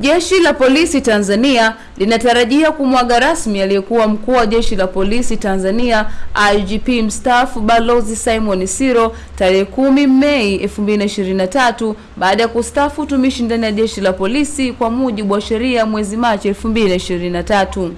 Jeshi la Polisi Tanzania linatarajia kumwaga rasmi aliyekuwa mkuu wa Jeshi la Polisi Tanzania IGP mstaafu Balozi Simon Siro tarehe kumi Mei 2023 baada ya kustaafu utumishi ndani ya Jeshi la Polisi kwa mujibu wa sheria mwezi Machi 2023.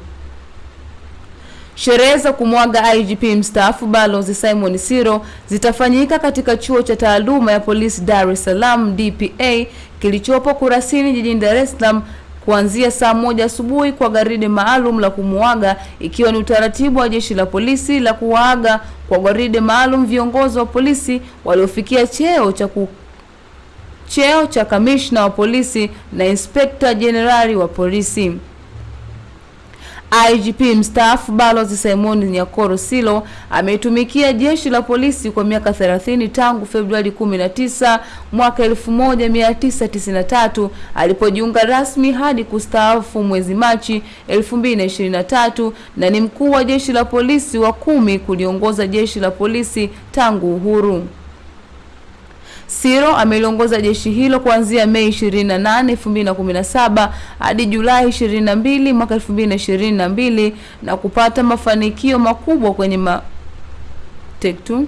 Sherehe za kumwaga IGP mstaafu Balozi Simon Siro zitafanyika katika Chuo cha Taaluma ya Polisi Dar es Salaam DPA kilichopo Kurasini jijini Dar es Salaam kuanzia saa moja asubuhi kwa garidi maalum la kumwaga ikiwa ni utaratibu wa jeshi la polisi la kuwaaga kwa garidi maalum viongozi wa polisi waliofikia cheo cha ku cheo cha kamishna wa polisi na inspekta jenerali wa polisi. IGP mstaafu Balozi Simon Nyakoro Silo ametumikia jeshi la polisi kwa miaka 30 tangu Februari 19 mwaka 1993 alipojiunga rasmi hadi kustaafu mwezi Machi 2023 na ni mkuu wa jeshi la polisi wa kumi kuliongoza jeshi la polisi tangu uhuru. Siro ameliongoza jeshi hilo kuanzia Mei 28, 2017 hadi Julai 22 mwaka 2022 na kupata mafanikio makubwa kwenye ma... Take two.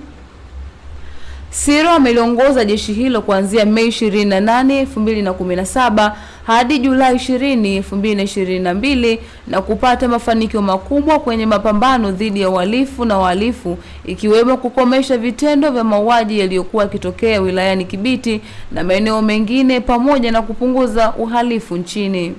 Siro ameliongoza jeshi hilo kuanzia Mei 28, 2017 hadi Julai 20, 2022 na kupata mafanikio makubwa kwenye mapambano dhidi ya uhalifu na wahalifu ikiwemo kukomesha vitendo vya mauaji yaliyokuwa yakitokea wilayani Kibiti na maeneo mengine pamoja na kupunguza uhalifu nchini.